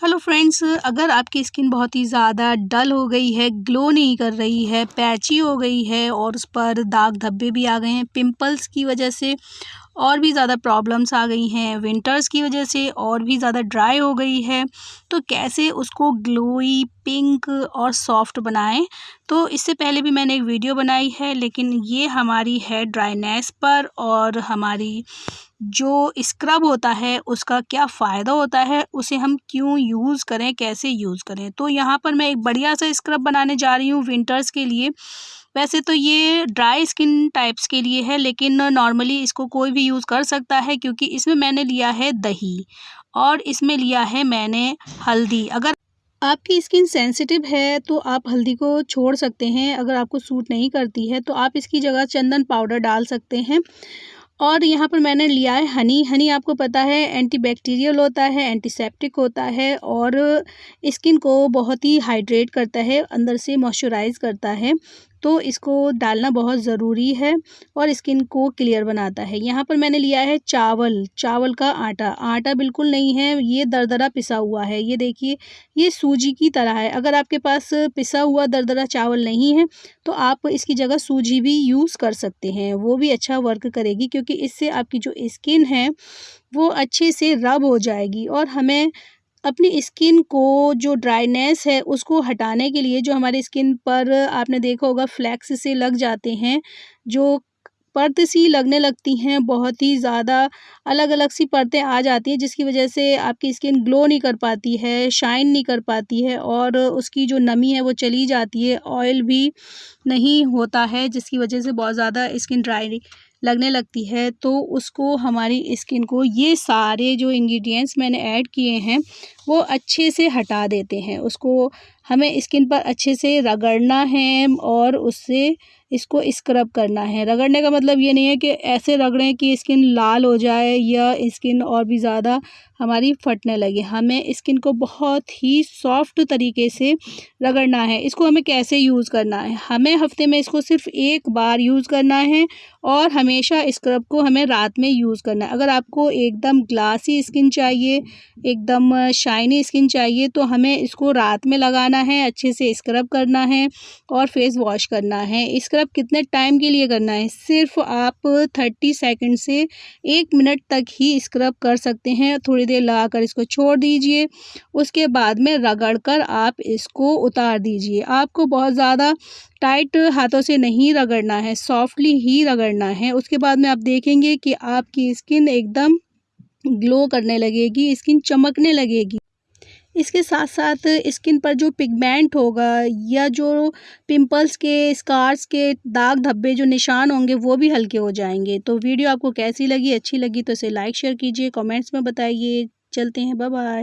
Hello friends अगर आपकी skin बहुत ही ज़्यादा डल हो गई है ग्लो नहीं कर रही है पैची हो गई है और उस पर दाग धब्बे भी आ गए हैं पिंपल्स की वजह से और भी ज़्यादा प्रॉब्लम्स आ गई हैं विंटर्स की वजह से और भी ज़्यादा ड्राई हो गई है तो कैसे उसको ग्लोई पिंक और सॉफ्ट बनाएँ? तो इससे पहले भी मैंने एक वीडियो बनाई है, लेकिन ये हमारी है ड्राइनेस पर और हमारी जो स्क्रब होता है, उसका क्या फ़ायदा होता है, उसे हम क्यों यूज़ करें, कैसे यूज़ करें? तो यहाँ पर मैं एक बढ़िया सा स्क्रब बनाने जा रही हूँ विंटर्स के लिए। वैसे तो ये ड्राई स्किन टाइप्स के लिए है, लेकिन नॉर्मली इसको कोई भी यूज़ कर सकता है, क्योंकि इसमें मैंने लिया है दही और इसमें लिया है मैंने हल्दी। अगर आपकी स्किन सेंसिटिव है तो आप हल्दी को छोड़ सकते हैं, अगर आपको सूट नहीं करती है तो आप इसकी जगह चंदन पाउडर डाल सकते हैं। और यहाँ पर मैंने लिया है हनी। हनी आपको पता है एंटीबैक्टीरियल होता है एंटीसेप्टिक होता है, और स्किन को बहुत ही हाइड्रेट करता है, अंदर से मॉइस्चराइज करता है। तो इसको डालना बहुत ज़रूरी है और स्किन को क्लियर बनाता है। यहाँ पर मैंने लिया है चावल चावल का आटा। आटा बिल्कुल नहीं है, ये दरदरा पिसा हुआ है। ये देखिए, ये सूजी की तरह है। अगर आपके पास पिसा हुआ दरदरा चावल नहीं है तो आप इसकी जगह सूजी भी यूज़ कर सकते हैं। वो भी अच्छा वर्क करेगी क्योंकि इससे आपकी जो स्किन है, वो अच्छे से रब हो जाएगी और हमें अपनी स्किन को जो ड्राइनेस है उसको हटाने के लिए जो हमारी स्किन पर आपने देखा होगा फ्लैक्स से लग जाते हैं, जो परत सी लगने लगती हैं, बहुत ही ज़्यादा अलग अलग सी परतें आ जाती हैं जिसकी वजह से आपकी स्किन ग्लो नहीं कर पाती है, शाइन नहीं कर पाती है और उसकी जो नमी है वो चली जाती है, ऑयल भी नहीं होता है जिसकी वजह से बहुत ज़्यादा स्किन ड्राई लगने लगती है तो उसको हमारी स्किन को ये सारे जो इंग्रेडिएंट्स मैंने ऐड किए हैं, वो अच्छे से हटा देते हैं। उसको हमें स्किन पर अच्छे से रगड़ना है और उससे इसको स्क्रब करना है। रगड़ने का मतलब ये नहीं है कि ऐसे रगड़ें कि स्किन लाल हो जाए या स्किन और भी ज़्यादा हमारी फटने लगे। हमें स्किन को बहुत ही सॉफ्ट तरीके से रगड़ना है। इसको हमें कैसे यूज़ करना है? हमें हफ़्ते में इसको सिर्फ़ एक बार यूज़ करना है और हमेशा स्क्रब को हमें रात में यूज़ करना है। अगर आपको एकदम ग्लासी स्किन चाहिए, एकदम शाइनी स्किन चाहिए तो हमें इसको रात में लगाना है, अच्छे से स्क्रब करना है और फेस वॉश करना है। स्क्रब कितने टाइम के लिए करना है? सिर्फ़ आप थर्टी सेकेंड से एक मिनट तक ही स्क्रब कर सकते हैं। थोड़ी देर लगाकर इसको छोड़ दीजिए। उसके बाद में रगड़ कर आप इसको उतार दीजिए। आपको बहुत ज़्यादा टाइट हाथों से नहीं रगड़ना है सॉफ्टली ही रगड़ना है। उसके बाद में आप देखेंगे कि आपकी स्किन एकदम ग्लो करने लगेगी स्किन चमकने लगेगी। इसके साथ साथ स्किन पर जो पिगमेंट होगा या जो पिंपल्स के, स्कार्स के दाग धब्बे जो निशान होंगे, वो भी हल्के हो जाएँगे। तो वीडियो आपको कैसी लगी, अच्छी लगी तो इसे लाइक शेयर कीजिए कमेंट्स में बताइए। चलते हैं बाय बाय